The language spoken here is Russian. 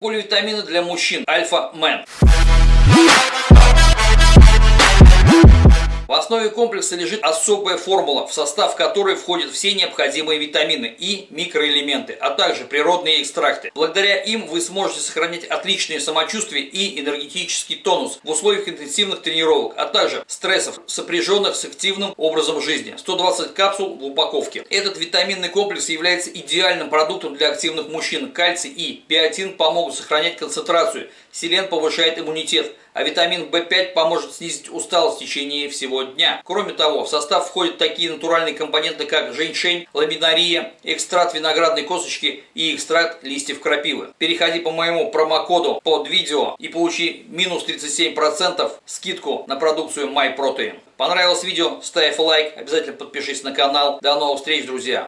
Поливитамины для мужчин. Альфа-Мен. Основе комплекса лежит особая формула, в состав которой входят все необходимые витамины и микроэлементы, а также природные экстракты. Благодаря им вы сможете сохранять отличное самочувствие и энергетический тонус в условиях интенсивных тренировок, а также стрессов, сопряженных с активным образом жизни. 120 капсул в упаковке. Этот витаминный комплекс является идеальным продуктом для активных мужчин. Кальций и биотин помогут сохранять концентрацию, селен повышает иммунитет, а витамин В5 поможет снизить усталость в течение всего дня. Кроме того, в состав входят такие натуральные компоненты, как женьшень, ламинария, экстракт виноградной косточки и экстракт листьев крапивы. Переходи по моему промокоду под видео и получи минус 37% скидку на продукцию MyProtein. Понравилось видео? Ставь лайк, обязательно подпишись на канал. До новых встреч, друзья!